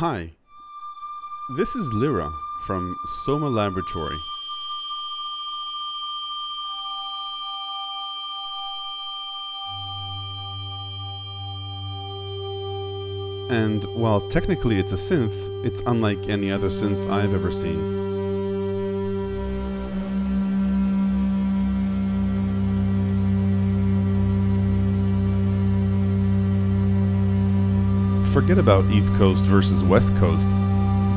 Hi, this is Lyra from Soma Laboratory. And while technically it's a synth, it's unlike any other synth I've ever seen. Forget about East Coast versus West Coast.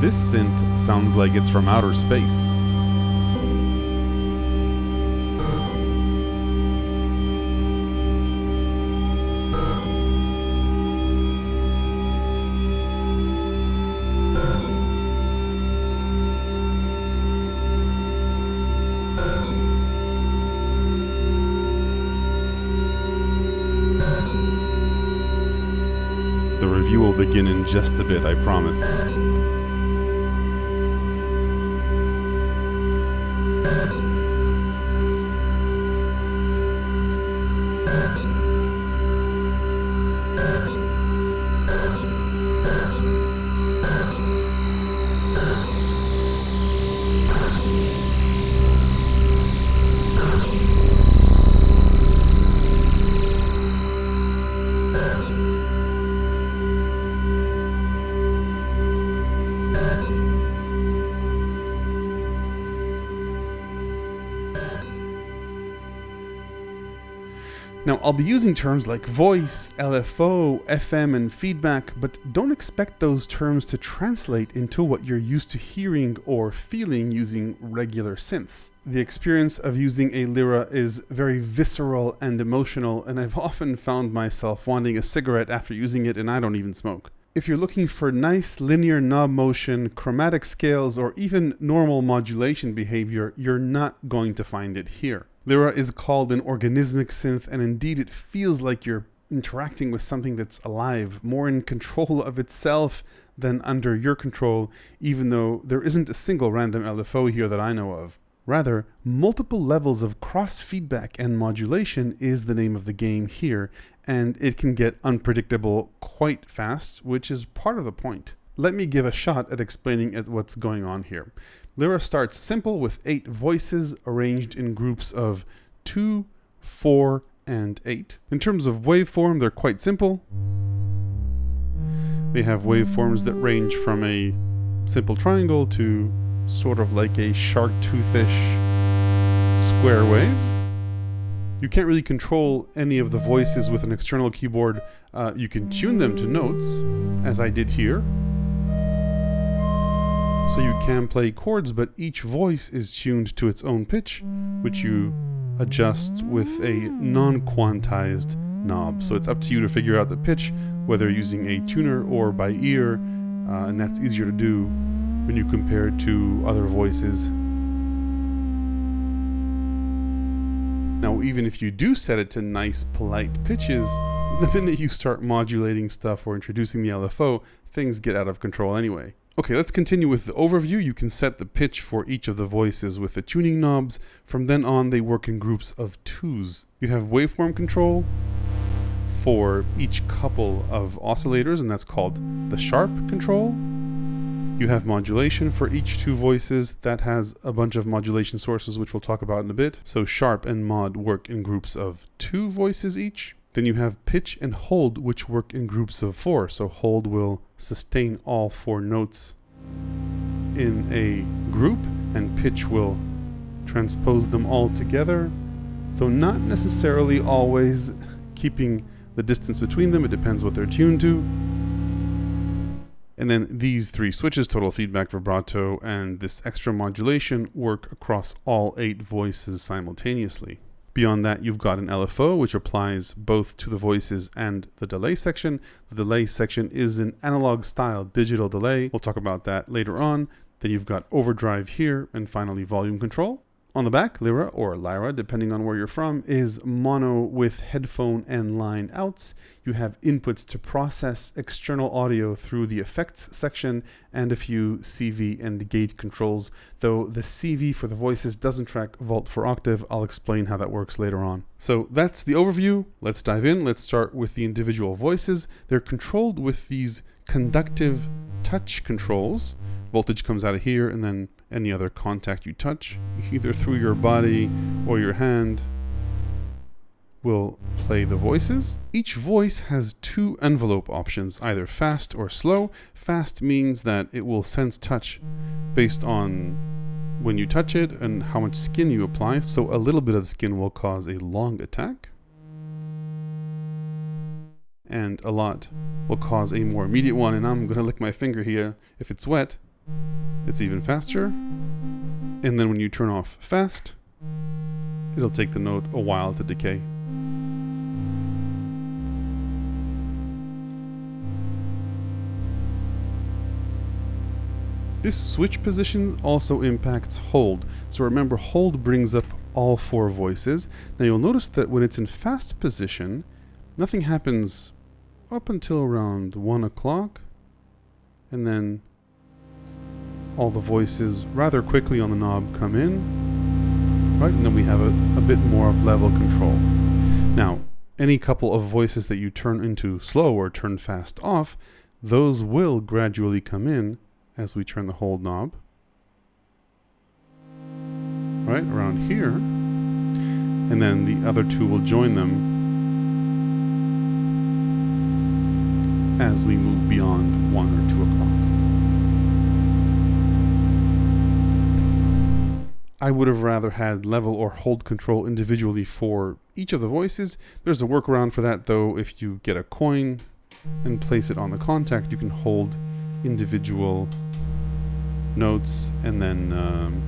This synth sounds like it's from outer space. Begin in just a bit, I promise. Now, I'll be using terms like voice, LFO, FM, and feedback, but don't expect those terms to translate into what you're used to hearing or feeling using regular synths. The experience of using a Lyra is very visceral and emotional, and I've often found myself wanting a cigarette after using it, and I don't even smoke. If you're looking for nice linear knob motion, chromatic scales, or even normal modulation behavior, you're not going to find it here. Lyra is called an organismic synth, and indeed it feels like you're interacting with something that's alive, more in control of itself than under your control, even though there isn't a single random LFO here that I know of. Rather, multiple levels of cross feedback and modulation is the name of the game here, and it can get unpredictable quite fast, which is part of the point. Let me give a shot at explaining at what's going on here. Lyra starts simple with eight voices arranged in groups of two, four, and eight. In terms of waveform, they're quite simple. They have waveforms that range from a simple triangle to sort of like a shark toothish square wave. You can't really control any of the voices with an external keyboard. Uh, you can tune them to notes, as I did here. So you can play chords, but each voice is tuned to its own pitch, which you adjust with a non-quantized knob. So it's up to you to figure out the pitch, whether using a tuner or by ear, uh, and that's easier to do when you compare it to other voices. Now, even if you do set it to nice, polite pitches, the minute you start modulating stuff or introducing the LFO, things get out of control anyway. Okay, let's continue with the overview. You can set the pitch for each of the voices with the tuning knobs. From then on, they work in groups of twos. You have waveform control for each couple of oscillators, and that's called the sharp control. You have modulation for each two voices. That has a bunch of modulation sources, which we'll talk about in a bit. So sharp and mod work in groups of two voices each. Then you have pitch and hold, which work in groups of four. So hold will sustain all four notes in a group, and pitch will transpose them all together, though not necessarily always keeping the distance between them. It depends what they're tuned to. And then these three switches, total feedback, vibrato, and this extra modulation work across all eight voices simultaneously. Beyond that, you've got an LFO, which applies both to the voices and the delay section. The delay section is an analog style digital delay. We'll talk about that later on. Then you've got overdrive here, and finally volume control. On the back, Lyra or Lyra, depending on where you're from, is mono with headphone and line outs. You have inputs to process external audio through the effects section and a few CV and gate controls, though the CV for the voices doesn't track volt for octave. I'll explain how that works later on. So that's the overview. Let's dive in. Let's start with the individual voices. They're controlled with these conductive touch controls. Voltage comes out of here and then any other contact you touch, either through your body or your hand, will play the voices. Each voice has two envelope options, either fast or slow. Fast means that it will sense touch based on when you touch it and how much skin you apply. So a little bit of skin will cause a long attack. And a lot will cause a more immediate one. And I'm gonna lick my finger here. If it's wet, it's even faster. And then when you turn off fast, it'll take the note a while to decay. This switch position also impacts hold. So remember, hold brings up all four voices. Now you'll notice that when it's in fast position, nothing happens up until around 1 o'clock. And then all the voices rather quickly on the knob come in. Right, and then we have a, a bit more of level control. Now, any couple of voices that you turn into slow or turn fast off, those will gradually come in as we turn the hold knob. Right, around here. And then the other two will join them as we move beyond 1 or 2 o'clock. I would have rather had level or hold control individually for each of the voices. There's a workaround for that though. If you get a coin and place it on the contact, you can hold individual notes and then um,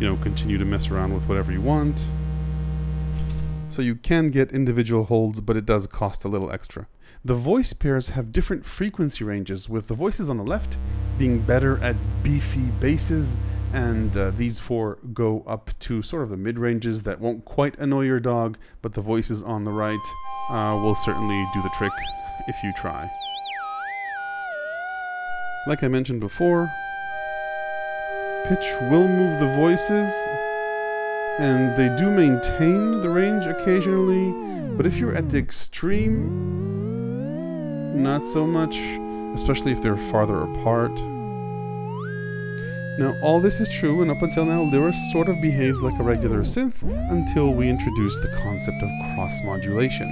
you know continue to mess around with whatever you want so you can get individual holds but it does cost a little extra the voice pairs have different frequency ranges with the voices on the left being better at beefy basses and uh, these four go up to sort of the mid ranges that won't quite annoy your dog but the voices on the right uh, will certainly do the trick if you try. Like I mentioned before, pitch will move the voices, and they do maintain the range occasionally, but if you're at the extreme, not so much, especially if they're farther apart. Now, all this is true, and up until now, Lyra sort of behaves like a regular synth until we introduce the concept of cross modulation.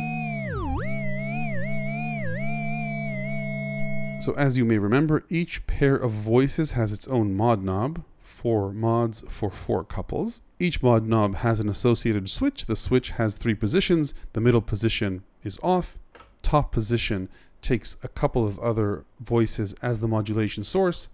So as you may remember, each pair of voices has its own mod knob, four mods for four couples. Each mod knob has an associated switch. The switch has three positions. The middle position is off. Top position takes a couple of other voices as the modulation source.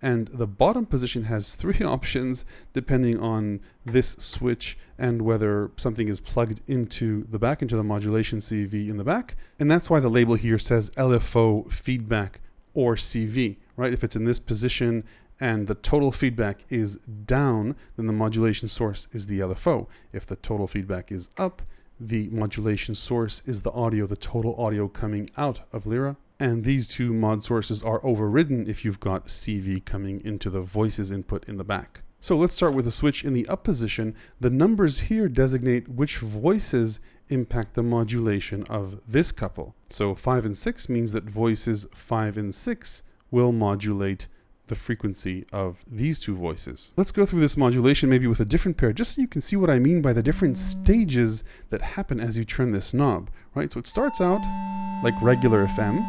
And the bottom position has three options depending on this switch and whether something is plugged into the back, into the modulation CV in the back. And that's why the label here says LFO feedback or CV, right? If it's in this position and the total feedback is down, then the modulation source is the LFO. If the total feedback is up, the modulation source is the audio, the total audio coming out of Lyra. And these two mod sources are overridden if you've got CV coming into the voices input in the back. So let's start with a switch in the up position. The numbers here designate which voices impact the modulation of this couple. So 5 and 6 means that voices 5 and 6 will modulate the frequency of these two voices. Let's go through this modulation maybe with a different pair, just so you can see what I mean by the different stages that happen as you turn this knob, right? So it starts out like regular FM.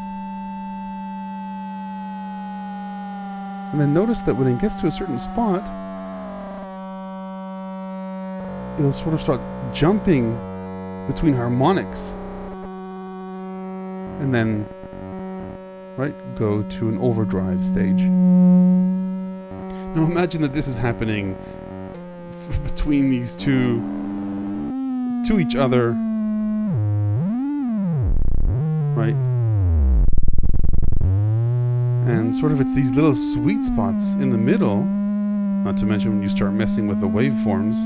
And then notice that when it gets to a certain spot, it'll sort of start jumping between harmonics. And then, right, go to an overdrive stage. Now imagine that this is happening between these two, to each other, right? And sort of it's these little sweet spots in the middle, not to mention when you start messing with the waveforms,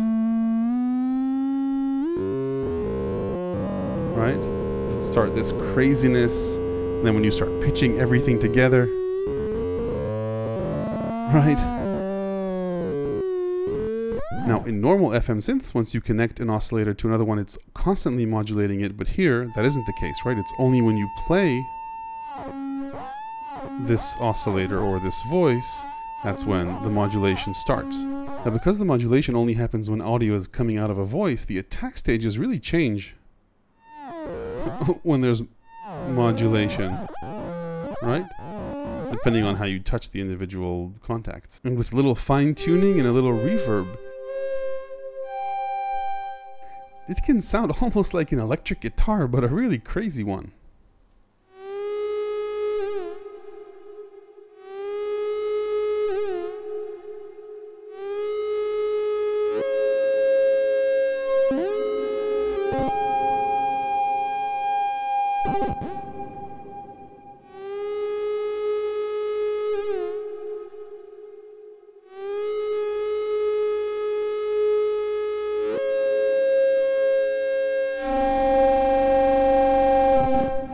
right? Start this craziness. And then when you start pitching everything together, right? Now, in normal FM synths, once you connect an oscillator to another one, it's constantly modulating it. But here, that isn't the case, right? It's only when you play this oscillator or this voice, that's when the modulation starts. Now because the modulation only happens when audio is coming out of a voice, the attack stages really change when there's modulation, right? Depending on how you touch the individual contacts. And with a little fine tuning and a little reverb, it can sound almost like an electric guitar, but a really crazy one.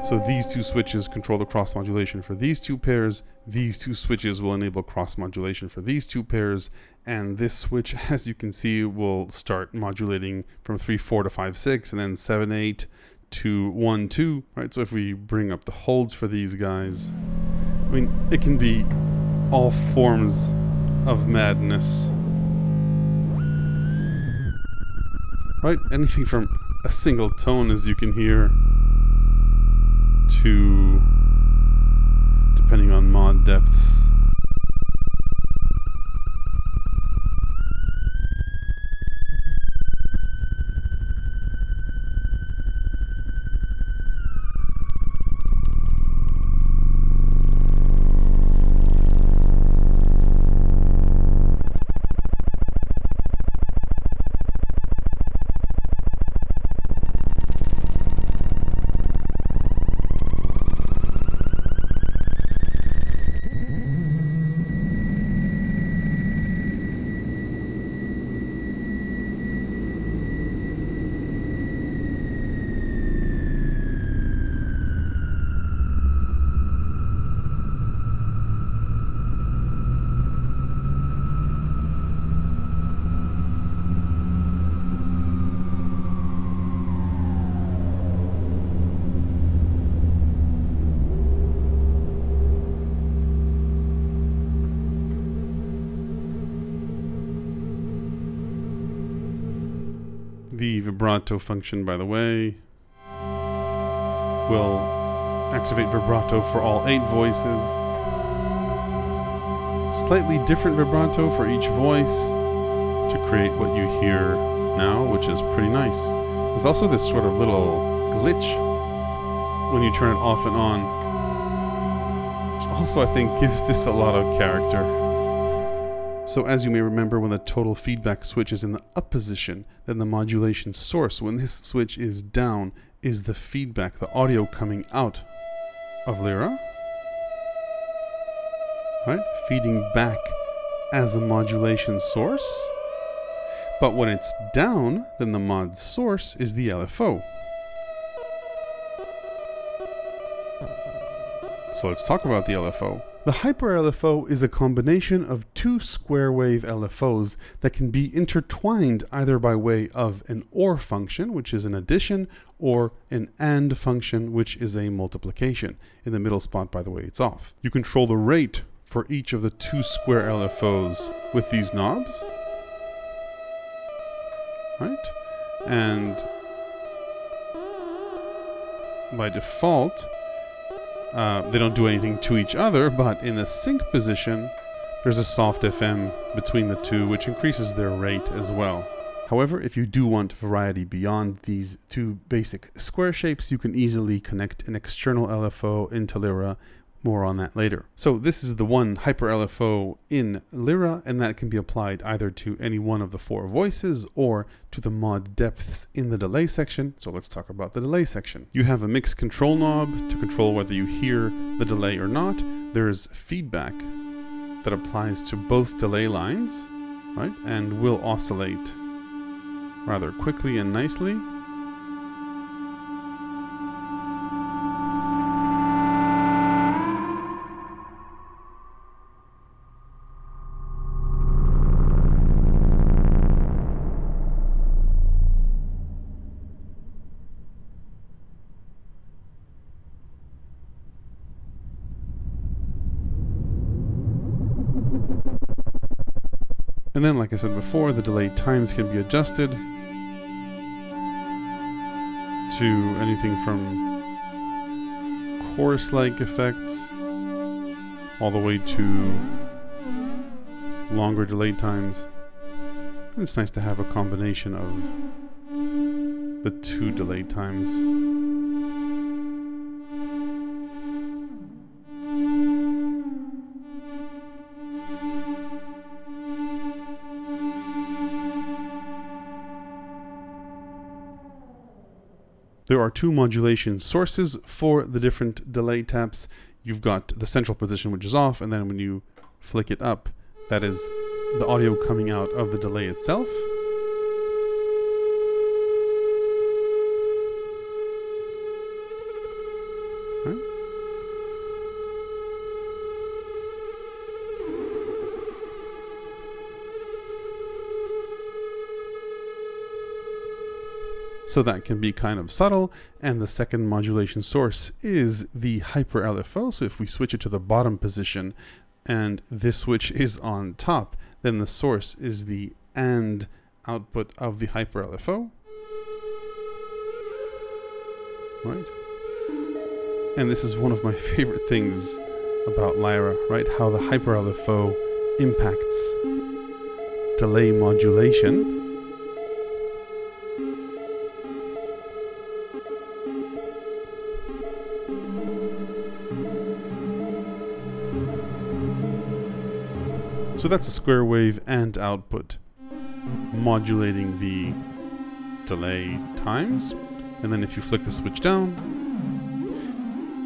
So these two switches control the cross modulation for these two pairs. These two switches will enable cross modulation for these two pairs. And this switch, as you can see, will start modulating from 3, 4 to 5, 6, and then 7, 8 to 1, 2, right? So if we bring up the holds for these guys, I mean, it can be all forms of madness. Right? Anything from a single tone, as you can hear, to, depending on mod depths, vibrato function, by the way, will activate vibrato for all eight voices. Slightly different vibrato for each voice to create what you hear now, which is pretty nice. There's also this sort of little glitch when you turn it off and on, which also I think gives this a lot of character. So as you may remember, when the total feedback switch is in the up position, then the modulation source, when this switch is down, is the feedback, the audio coming out of Lyra, right? Feeding back as a modulation source. But when it's down, then the mod source is the LFO. So let's talk about the LFO. The Hyper LFO is a combination of two square wave LFOs that can be intertwined either by way of an OR function, which is an addition, or an AND function, which is a multiplication. In the middle spot, by the way, it's off. You control the rate for each of the two square LFOs with these knobs. Right? And by default, uh, they don't do anything to each other, but in the sync position, there's a soft FM between the two, which increases their rate as well. However, if you do want variety beyond these two basic square shapes, you can easily connect an external LFO into Lyra more on that later. So this is the one hyper LFO in Lyra, and that can be applied either to any one of the four voices or to the mod depths in the delay section. So let's talk about the delay section. You have a mix control knob to control whether you hear the delay or not. There's feedback that applies to both delay lines, right? And will oscillate rather quickly and nicely. Then, like I said before, the delay times can be adjusted to anything from chorus-like effects all the way to longer delay times. And it's nice to have a combination of the two delay times. There are two modulation sources for the different delay taps. You've got the central position, which is off, and then when you flick it up, that is the audio coming out of the delay itself. So that can be kind of subtle. And the second modulation source is the hyper LFO. So if we switch it to the bottom position and this switch is on top, then the source is the AND output of the hyper LFO. Right? And this is one of my favorite things about Lyra, right? How the hyper LFO impacts delay modulation. So that's a square wave and output modulating the delay times. And then if you flick the switch down,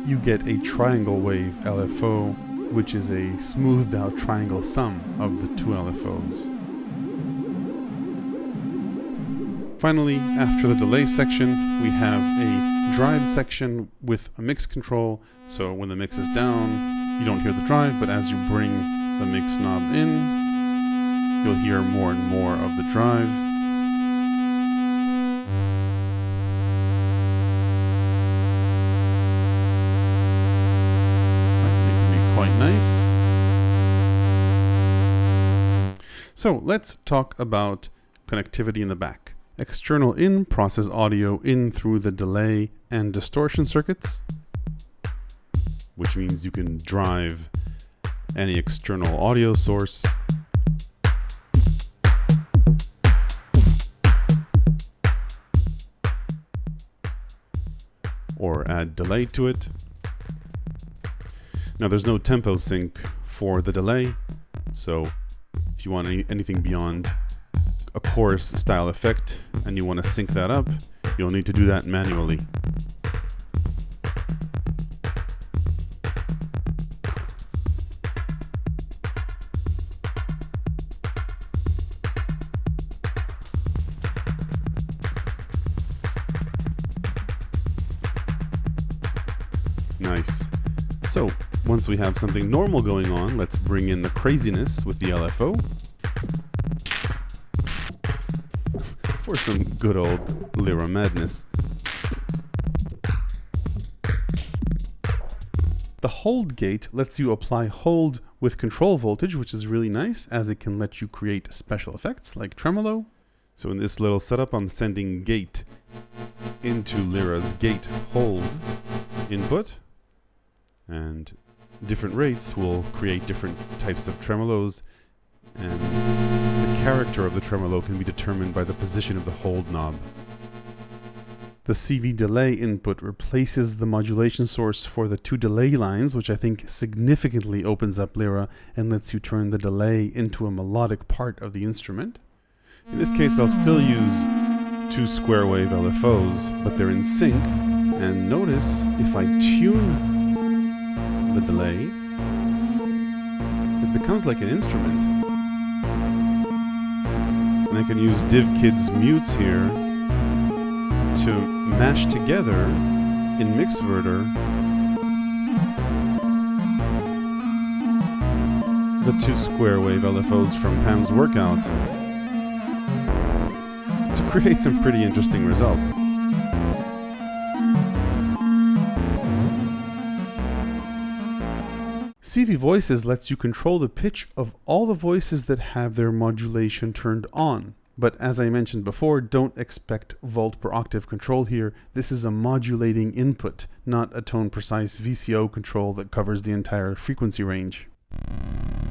you get a triangle wave LFO, which is a smoothed out triangle sum of the two LFOs. Finally, after the delay section, we have a drive section with a mix control. So when the mix is down, you don't hear the drive, but as you bring the mix knob in, you'll hear more and more of the drive. Be quite nice. So let's talk about connectivity in the back. External in process audio in through the delay and distortion circuits, which means you can drive any external audio source. Or add delay to it. Now there's no tempo sync for the delay, so if you want any, anything beyond a chorus style effect and you want to sync that up, you'll need to do that manually. Once we have something normal going on, let's bring in the craziness with the LFO. For some good old Lyra madness. The hold gate lets you apply hold with control voltage, which is really nice as it can let you create special effects like tremolo. So in this little setup, I'm sending gate into Lyra's gate hold input and different rates will create different types of tremolos and the character of the tremolo can be determined by the position of the hold knob. The CV delay input replaces the modulation source for the two delay lines, which I think significantly opens up Lyra and lets you turn the delay into a melodic part of the instrument. In this case, I'll still use two square wave LFOs, but they're in sync. And notice if I tune the delay, it becomes like an instrument. And I can use DivKid's mutes here to mash together in Mixverter the two square wave LFOs from Pam's workout to create some pretty interesting results. CV Voices lets you control the pitch of all the voices that have their modulation turned on. But as I mentioned before, don't expect volt per octave control here. This is a modulating input, not a tone precise VCO control that covers the entire frequency range.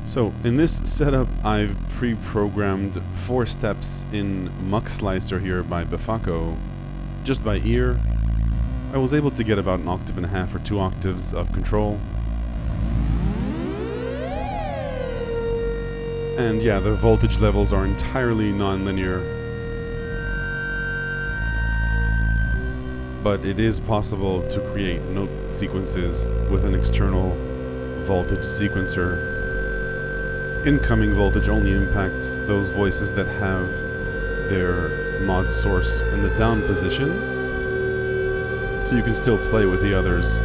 So in this setup, I've pre-programmed four steps in Muxlicer here by Befaco, just by ear. I was able to get about an octave and a half or two octaves of control. And yeah, the voltage levels are entirely non-linear. But it is possible to create note sequences with an external voltage sequencer. Incoming voltage only impacts those voices that have their mod source in the down position, so you can still play with the others.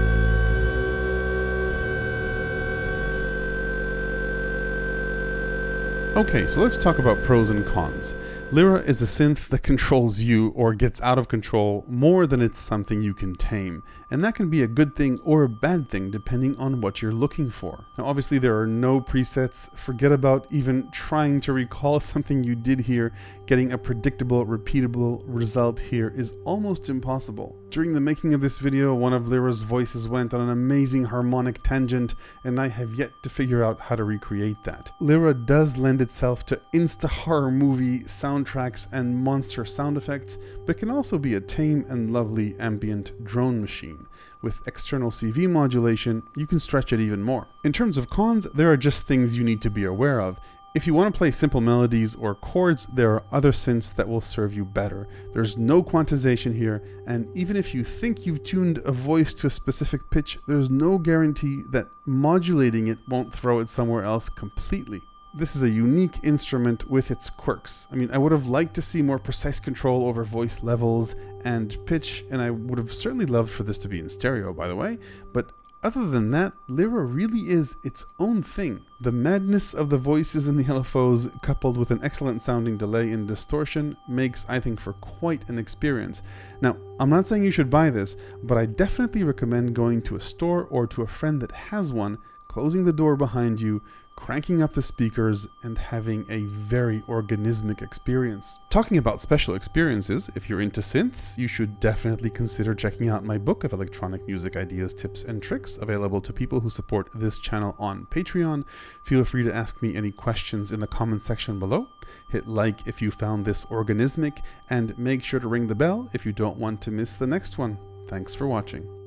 Okay, so let's talk about pros and cons. Lyra is a synth that controls you or gets out of control more than it's something you can tame, and that can be a good thing or a bad thing depending on what you're looking for. Now obviously there are no presets, forget about even trying to recall something you did here, getting a predictable, repeatable result here is almost impossible. During the making of this video, one of Lyra's voices went on an amazing harmonic tangent, and I have yet to figure out how to recreate that. Lyra does lend itself to insta-horror movie soundtracks and monster sound effects, but can also be a tame and lovely ambient drone machine. With external CV modulation, you can stretch it even more. In terms of cons, there are just things you need to be aware of. If you want to play simple melodies or chords, there are other synths that will serve you better. There's no quantization here, and even if you think you've tuned a voice to a specific pitch, there's no guarantee that modulating it won't throw it somewhere else completely this is a unique instrument with its quirks. I mean, I would have liked to see more precise control over voice levels and pitch, and I would have certainly loved for this to be in stereo, by the way, but other than that, Lyra really is its own thing. The madness of the voices in the LFOs, coupled with an excellent sounding delay and distortion, makes, I think, for quite an experience. Now, I'm not saying you should buy this, but I definitely recommend going to a store or to a friend that has one, closing the door behind you, cranking up the speakers, and having a very organismic experience. Talking about special experiences, if you're into synths, you should definitely consider checking out my book of electronic music ideas, tips, and tricks available to people who support this channel on Patreon. Feel free to ask me any questions in the comment section below. Hit like if you found this organismic, and make sure to ring the bell if you don't want to miss the next one. Thanks for watching.